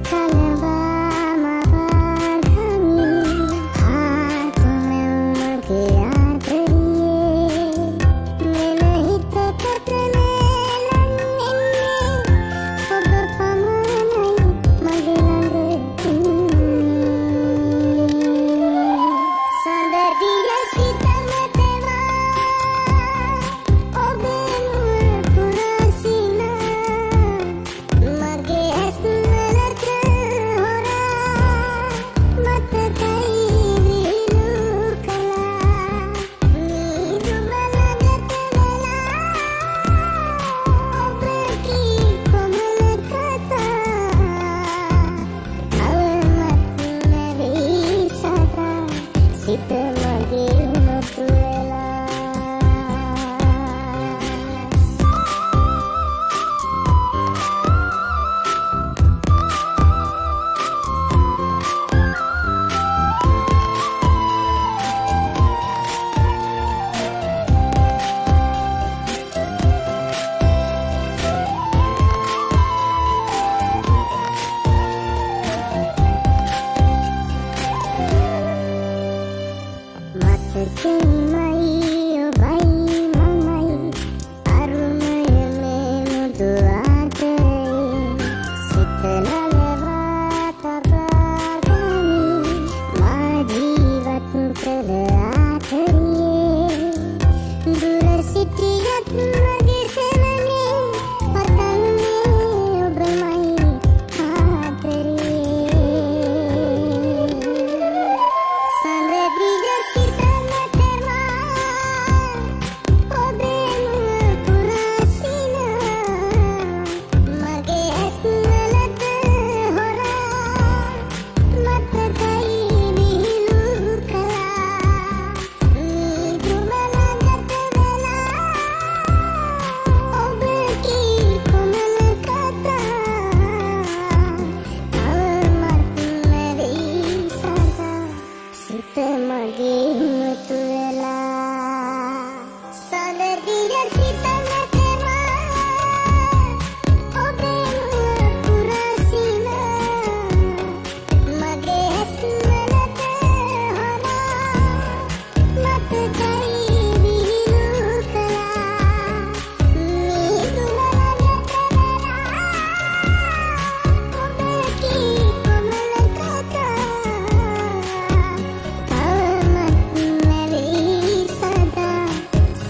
た Ooh.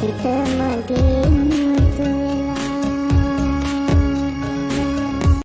kita mandi